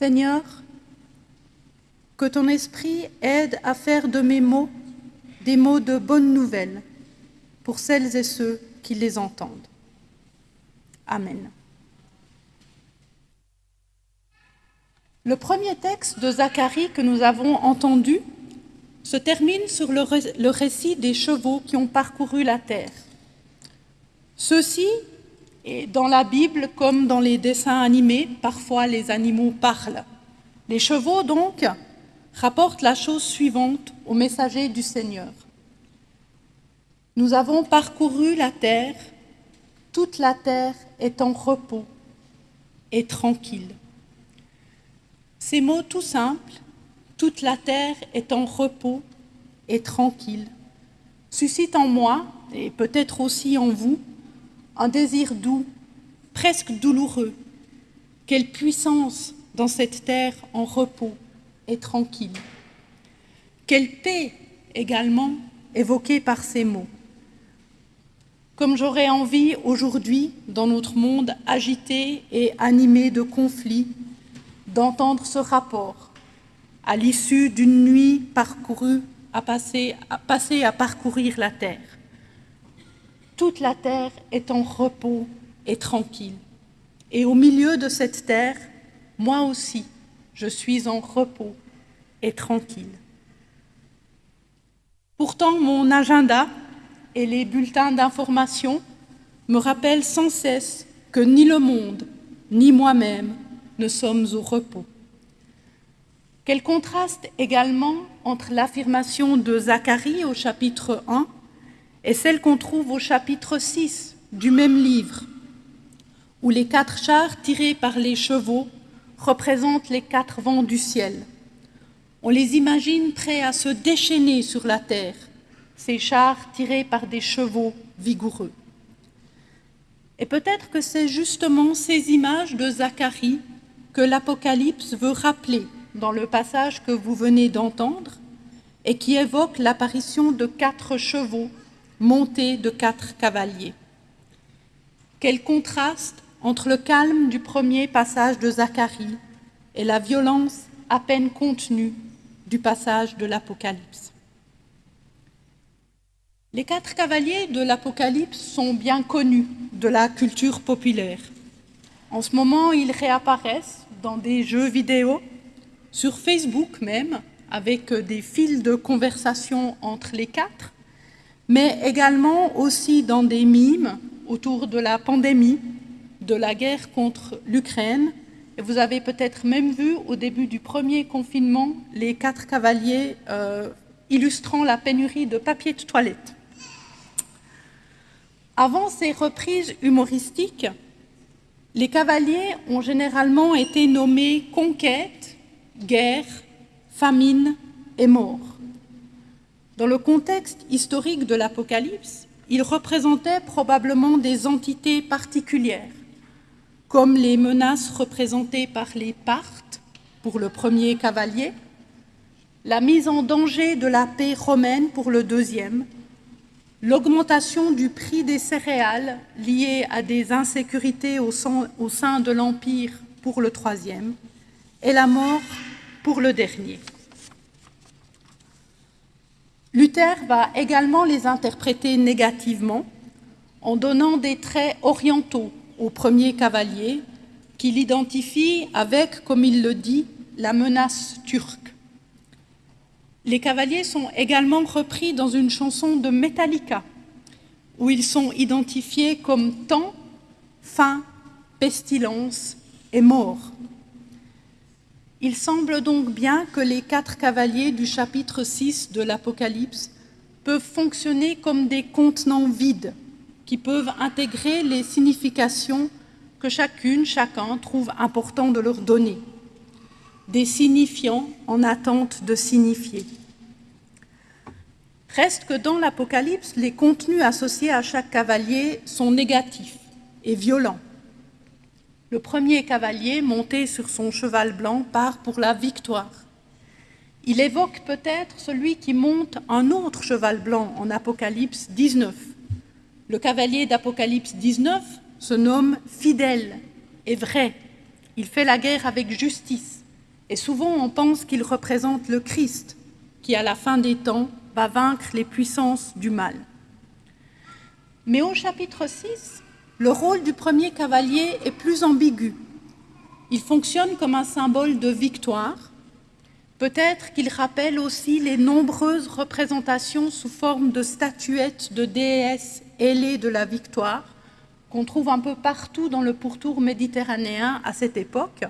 Seigneur, que ton esprit aide à faire de mes mots des mots de bonne nouvelle pour celles et ceux qui les entendent. Amen. Le premier texte de Zacharie que nous avons entendu se termine sur le, récit des chevaux qui ont parcouru la terre. Ceux-ci, dans la Bible comme dans les dessins animés, parfois les animaux parlent. Les chevaux, donc, rapportent la chose suivante au messager du Seigneur. Nous avons parcouru la terre, toute la terre est en repos et tranquille. Ces mots tout simples, toute la terre est en repos et tranquille, suscitent en moi, et peut-être aussi en vous, un désir doux, presque douloureux. Quelle puissance dans cette terre en repos et tranquille. Quelle paix également évoquée par ces mots. Comme j'aurais envie aujourd'hui, dans notre monde agité et animé de conflits, d'entendre ce rapport à l'issue d'une nuit parcourue à passer, à à parcourir la terre. Toute la terre est en repos et tranquille. Et au milieu de cette terre, moi aussi, je suis en repos et tranquille. Pourtant, mon agenda et les bulletins d'information me rappellent sans cesse que ni le monde, ni moi-même ne sommes au repos. Quel contraste également entre l'affirmation de Zacharie au chapitre 1 et celle qu'on trouve au chapitre 6 du même livre, où les quatre chars tirés par les chevaux représentent les quatre vents du ciel. On les imagine prêts à se déchaîner sur la terre, ces chars tirés par des chevaux vigoureux. Et peut-être que c'est justement ces images de Zacharie que l'Apocalypse veut rappeler dans le passage que vous venez d'entendre et qui évoque l'apparition de quatre chevaux montés de quatre cavaliers. Quel contraste entre le calme du premier passage de Zacharie et la violence à peine contenue du passage de l'Apocalypse. Les quatre cavaliers de l'Apocalypse sont bien connus de la culture populaire. En ce moment, ils réapparaissent dans des jeux vidéo, sur Facebook même, avec des fils de conversation entre les quatre, mais également aussi dans des mimes autour de la pandémie de la guerre contre l'Ukraine. Et vous avez peut-être même vu au début du premier confinement les quatre cavaliers euh, illustrant la pénurie de papier de toilette. Avant ces reprises humoristiques, les cavaliers ont généralement été nommés conquête, guerre, famine et mort. Dans le contexte historique de l'Apocalypse, ils représentaient probablement des entités particulières, comme les menaces représentées par les Parthes pour le premier cavalier, la mise en danger de la paix romaine pour le deuxième, l'augmentation du prix des céréales liées à des insécurités au sein, de l'Empire pour le troisième, et la mort pour le dernier. Luther va également les interpréter négativement en donnant des traits orientaux au premier cavalier, qu'il identifie avec, comme il le dit, la menace turque. Les cavaliers sont également repris dans une chanson de Metallica, où ils sont identifiés comme temps, faim, pestilence et mort. Il semble donc bien que les quatre cavaliers du chapitre 6 de l'Apocalypse peuvent fonctionner comme des contenants vides qui peuvent intégrer les significations que chacune, chacun trouve important de leur donner, des signifiants en attente de signifier. Reste que dans l'Apocalypse, les contenus associés à chaque cavalier sont négatifs et violents. Le premier cavalier, monté sur son cheval blanc, part pour la victoire. Il évoque peut-être celui qui monte un autre cheval blanc en Apocalypse 19, le cavalier d'Apocalypse 19 se nomme fidèle et vrai. Il fait la guerre avec justice Et souvent on pense qu'il représente le Christ, qui à la fin des temps va vaincre les puissances du mal. Mais au chapitre 6, le rôle du premier cavalier est plus ambigu. Il fonctionne comme un symbole de victoire. Peut-être qu'il rappelle aussi les nombreuses représentations sous forme de statuettes de déesses ailées de la victoire qu'on trouve un peu partout dans le pourtour méditerranéen à cette époque.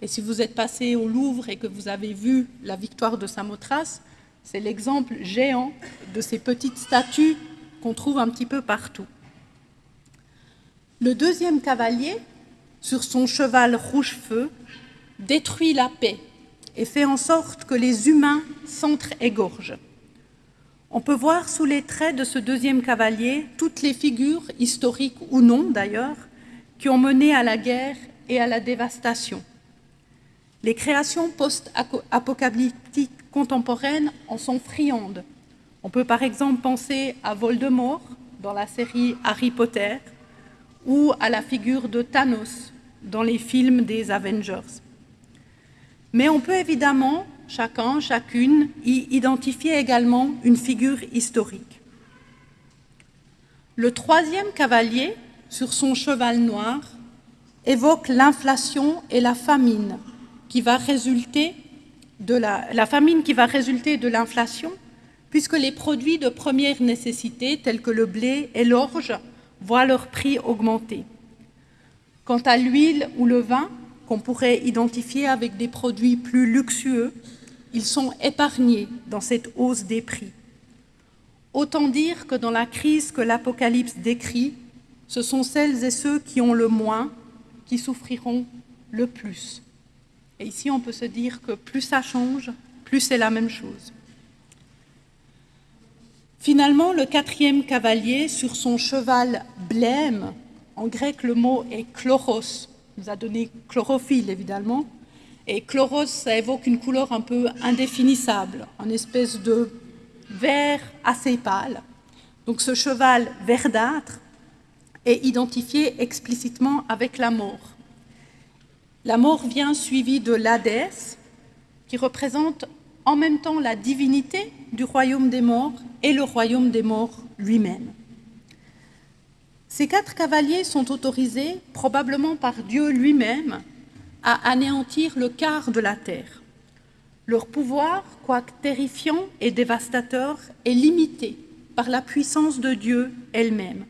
Et si vous êtes passé au Louvre et que vous avez vu la victoire de Samothrace, c'est l'exemple géant de ces petites statues qu'on trouve un petit peu partout. Le deuxième cavalier, sur son cheval rouge-feu, détruit la paix et fait en sorte que les humains s'entre-égorgent. On peut voir sous les traits de ce deuxième cavalier toutes les figures, historiques ou non d'ailleurs, qui ont mené à la guerre et à la dévastation. Les créations post-apocalyptiques contemporaines en sont friandes. On peut par exemple penser à Voldemort dans la série Harry Potter ou à la figure de Thanos dans les films des Avengers. Mais on peut évidemment, chacun, chacune, y identifier également une figure historique. Le troisième cavalier, sur son cheval noir, évoque l'inflation et la famine qui va résulter de famine qui va résulter de l'inflation, puisque les produits de première nécessité, tels que le blé et l'orge, voient leur prix augmenter. Quant à l'huile ou le vin, qu'on pourrait identifier avec des produits plus luxueux, ils sont épargnés dans cette hausse des prix. Autant dire que dans la crise que l'Apocalypse décrit, ce sont celles et ceux qui ont le moins qui souffriront le plus. Et ici, on peut se dire que plus ça change, plus c'est la même chose. Finalement, le quatrième cavalier, sur son cheval blême, en grec le mot est chloros, nous a donné chlorophylle évidemment, et chloros, ça évoque une couleur un peu indéfinissable, une espèce de vert assez pâle. Donc ce cheval verdâtre est identifié explicitement avec la mort. La mort vient suivie de l'Hadès, qui représente en même temps la divinité du royaume des morts et le royaume des morts lui-même. Ces quatre cavaliers sont autorisés, probablement par Dieu lui-même, à anéantir le quart de la terre. Leur pouvoir, quoique terrifiant et dévastateur, est limité par la puissance de Dieu elle-même.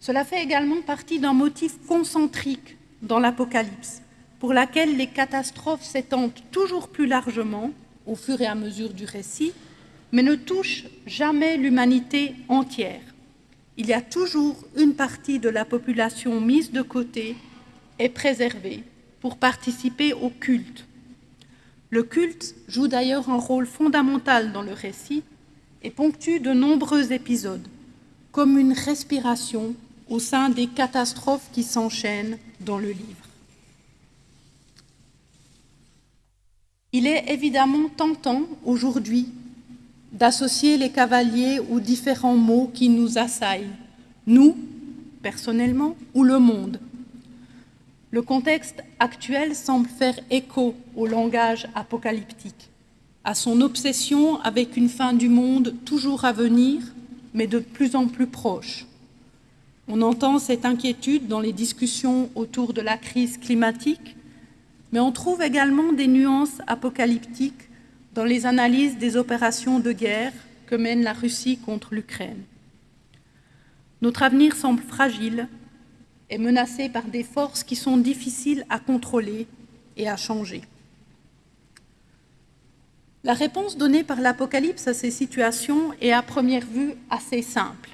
Cela fait également partie d'un motif concentrique dans l'Apocalypse, pour laquelle les catastrophes s'étendent toujours plus largement au fur et à mesure du récit, mais ne touchent jamais l'humanité entière. Il y a toujours une partie de la population mise de côté et préservée pour participer au culte. Le culte joue d'ailleurs un rôle fondamental dans le récit et ponctue de nombreux épisodes, comme une respiration au sein des catastrophes qui s'enchaînent dans le livre. Il est évidemment tentant aujourd'hui d'associer les cavaliers aux différents mots qui nous assaillent, nous, personnellement, ou le monde. Le contexte actuel semble faire écho au langage apocalyptique, à son obsession avec une fin du monde toujours à venir, mais de plus en plus proche. On entend cette inquiétude dans les discussions autour de la crise climatique, mais on trouve également des nuances apocalyptiques dans les analyses des opérations de guerre que mène la Russie contre l'Ukraine. Notre avenir semble fragile et menacé par des forces qui sont difficiles à contrôler et à changer. La réponse donnée par l'Apocalypse à ces situations est à première vue assez simple.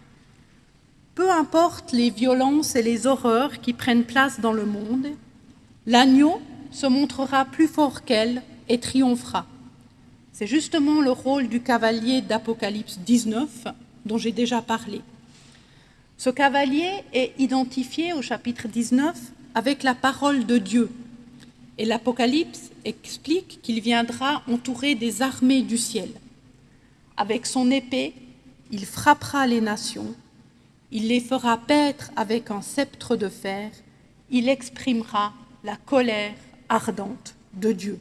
Peu importe les violences et les horreurs qui prennent place dans le monde, l'agneau se montrera plus fort qu'elle et triomphera. C'est justement le rôle du cavalier d'Apocalypse 19 dont j'ai déjà parlé. Ce cavalier est identifié au chapitre 19 avec la parole de Dieu. Et l'Apocalypse explique qu'il viendra entourer des armées du ciel. Avec son épée, il frappera les nations il les fera paître avec un sceptre de fer, il exprimera la colère ardente de Dieu.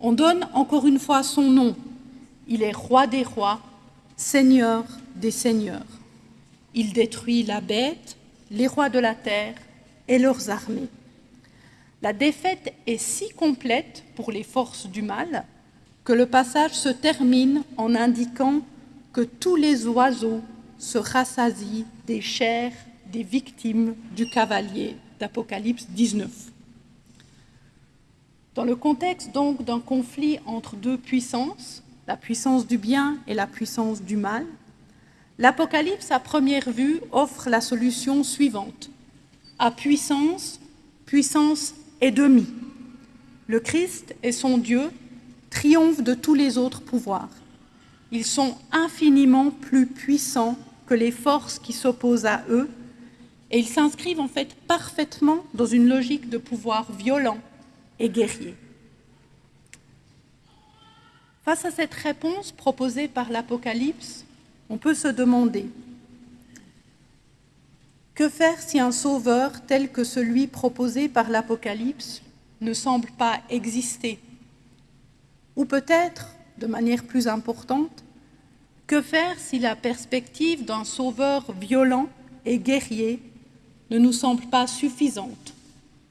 On donne encore une fois son nom. Il est roi des rois, seigneur des seigneurs. Il détruit la bête, les rois de la terre et leurs armées. La défaite est si complète pour les forces du mal que le passage se termine en indiquant que tous les oiseaux se rassasient des chairs des victimes du cavalier d'Apocalypse 19. Dans le contexte donc d'un conflit entre deux puissances, la puissance du bien et la puissance du mal, l'Apocalypse à première vue offre la solution suivante. À puissance, puissance et demi. Le Christ et son Dieu triomphent de tous les autres pouvoirs. Ils sont infiniment plus puissants que les forces qui s'opposent à eux et ils s'inscrivent en fait parfaitement dans une logique de pouvoir violent et guerrier. Face à cette réponse proposée par l'Apocalypse, on peut se demander que faire si un sauveur tel que celui proposé par l'Apocalypse ne semble pas exister? Ou peut-être, de manière plus importante, que faire si la perspective d'un sauveur violent et guerrier ne nous semble pas suffisante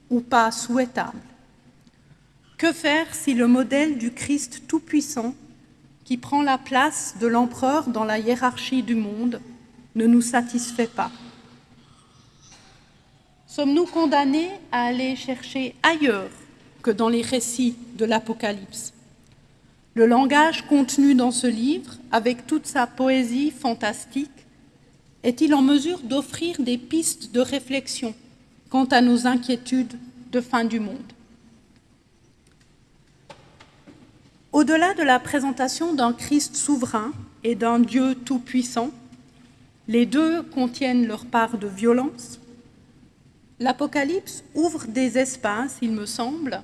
ou pas souhaitable? Que faire si le modèle du Christ Tout-Puissant, qui prend la place de l'empereur dans la hiérarchie du monde, ne nous satisfait pas? Sommes-nous condamnés à aller chercher ailleurs que dans les récits de l'Apocalypse? Le langage contenu dans ce livre, avec toute sa poésie fantastique, est-il en mesure d'offrir des pistes de réflexion quant à nos inquiétudes de fin du monde? Au-delà de la présentation d'un Christ souverain et d'un Dieu tout-puissant, les deux contiennent leur part de violence, l'Apocalypse ouvre des espaces, il me semble,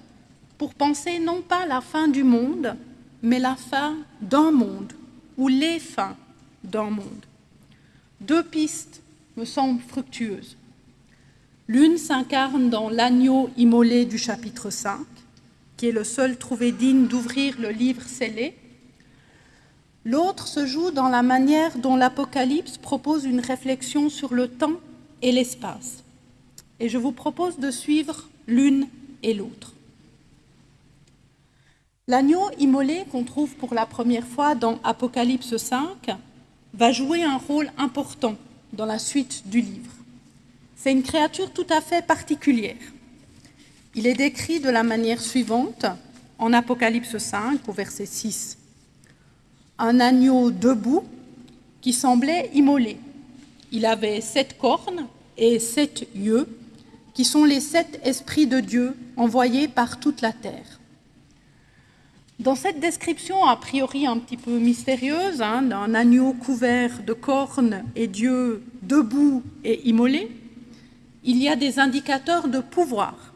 pour penser non pas la fin du monde, mais la fin d'un monde, ou les fins d'un monde. Deux pistes me semblent fructueuses. L'une s'incarne dans l'agneau immolé du chapitre 5, qui est le seul trouvé digne d'ouvrir le livre scellé. L'autre se joue dans la manière dont l'Apocalypse propose une réflexion sur le temps et l'espace et je vous propose de suivre l'une et l'autre. L'agneau immolé qu'on trouve pour la première fois dans Apocalypse 5 va jouer un rôle important dans la suite du livre. C'est une créature tout à fait particulière. Il est décrit de la manière suivante en Apocalypse 5 au verset 6. Un agneau debout qui semblait immolé. Il avait sept cornes et sept yeux qui sont les sept esprits de Dieu envoyés par toute la terre. Dans cette description a priori un petit peu mystérieuse hein, d'un agneau couvert de cornes et Dieu debout et immolé, il y a des indicateurs de pouvoir.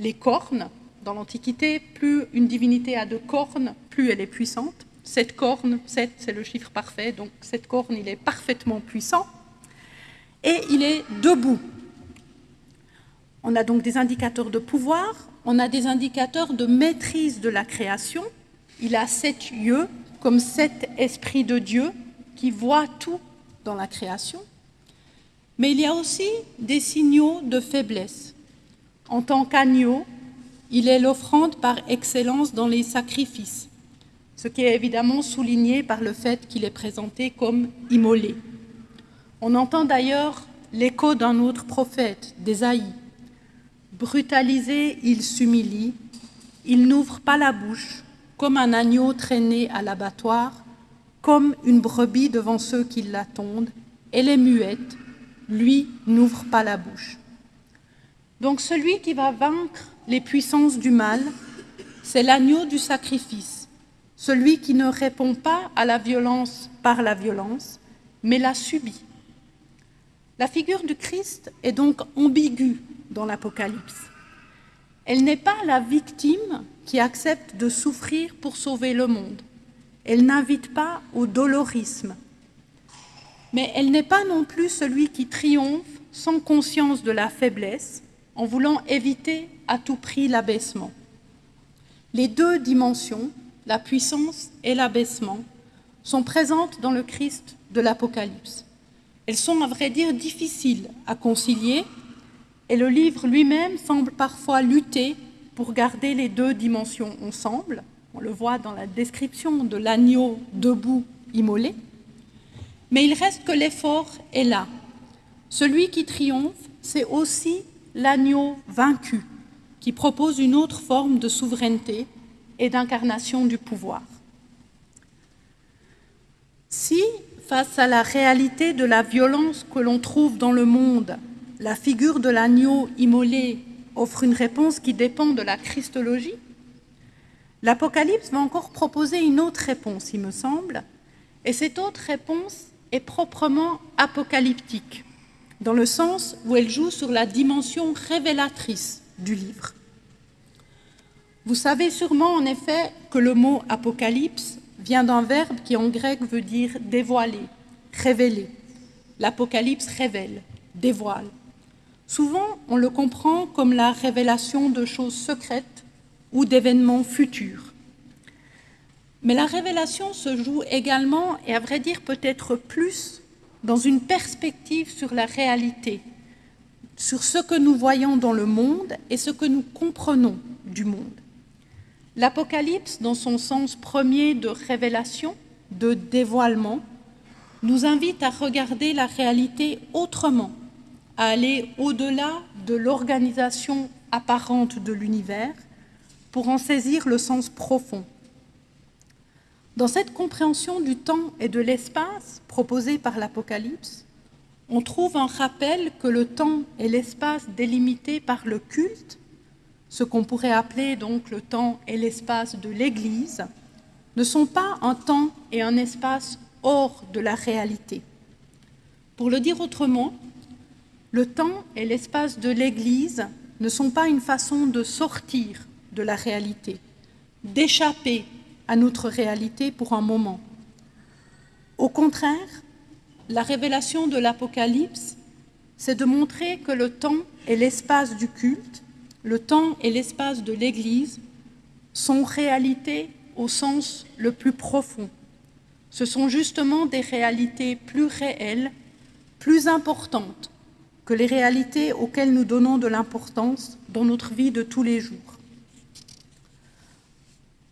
Les cornes, dans l'Antiquité, plus une divinité a de cornes, plus elle est puissante. Sept cornes, sept c'est le chiffre parfait, donc sept cornes il est parfaitement puissant. Et il est debout, on a donc des indicateurs de pouvoir, on a des indicateurs de maîtrise de la création. Il a sept yeux, comme sept esprits de Dieu qui voient tout dans la création. Mais il y a aussi des signaux de faiblesse. En tant qu'agneau, il est l'offrande par excellence dans les sacrifices, ce qui est évidemment souligné par le fait qu'il est présenté comme immolé. On entend d'ailleurs l'écho d'un autre prophète, d'Ésaïe, Brutalisé, il s'humilie, il n'ouvre pas la bouche, comme un agneau traîné à l'abattoir, comme une brebis devant ceux qui l'attendent, elle est muette, lui n'ouvre pas la bouche. Donc celui qui va vaincre les puissances du mal, c'est l'agneau du sacrifice, celui qui ne répond pas à la violence par la violence, mais la subit. La figure du Christ est donc ambiguë dans l'Apocalypse. Elle n'est pas la victime qui accepte de souffrir pour sauver le monde. Elle n'invite pas au dolorisme. Mais elle n'est pas non plus celui qui triomphe sans conscience de la faiblesse, en voulant éviter à tout prix l'abaissement. les deux dimensions, la puissance et l'abaissement, sont présentes dans le Christ de l'Apocalypse. Elles sont, à vrai dire, difficiles à concilier et le livre lui-même semble parfois lutter pour garder les deux dimensions ensemble. On le voit dans la description de l'agneau debout immolé. Mais il reste que l'effort est là. Celui qui triomphe, c'est aussi l'agneau vaincu, qui propose une autre forme de souveraineté et d'incarnation du pouvoir. Si, face à la réalité de la violence que l'on trouve dans le monde, la figure de l'agneau immolé offre une réponse qui dépend de la christologie, l'Apocalypse va encore proposer une autre réponse, il me semble, et cette autre réponse est proprement apocalyptique, dans le sens où elle joue sur la dimension révélatrice du livre. Vous savez sûrement en effet que le mot apocalypse vient d'un verbe qui en grec veut dire dévoiler, révéler. L'Apocalypse révèle, dévoile. Souvent, on le comprend comme la révélation de choses secrètes ou d'événements futurs. Mais la révélation se joue également, et à vrai dire peut-être plus, dans une perspective sur la réalité, sur ce que nous voyons dans le monde et ce que nous comprenons du monde. L'Apocalypse, dans son sens premier de révélation, de dévoilement, nous invite à regarder la réalité autrement, à aller au-delà de l'organisation apparente de l'univers pour en saisir le sens profond. Dans cette compréhension du temps et de l'espace proposée par l'Apocalypse, on trouve un rappel que le temps et l'espace délimités par le culte ce qu'on pourrait appeler donc le temps et l'espace de l'Église, ne sont pas un temps et un espace hors de la réalité. Pour le dire autrement, le temps et l'espace de l'Église ne sont pas une façon de sortir de la réalité, d'échapper à notre réalité pour un moment. Au contraire, la révélation de l'Apocalypse, c'est de montrer que le temps et l'espace du culte le temps et l'espace de l'Église sont réalités au sens le plus profond. Ce sont justement des réalités plus réelles, plus importantes que les réalités auxquelles nous donnons de l'importance dans notre vie de tous les jours.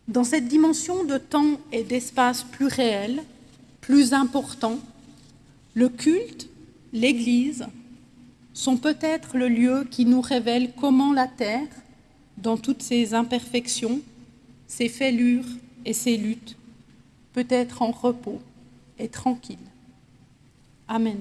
Dans cette dimension de temps et d'espace plus réel, plus important, le culte, l'Église, sont peut-être le lieu qui nous révèle comment la terre, dans toutes ses imperfections, ses fêlures et ses luttes, peut être en repos et tranquille. Amen.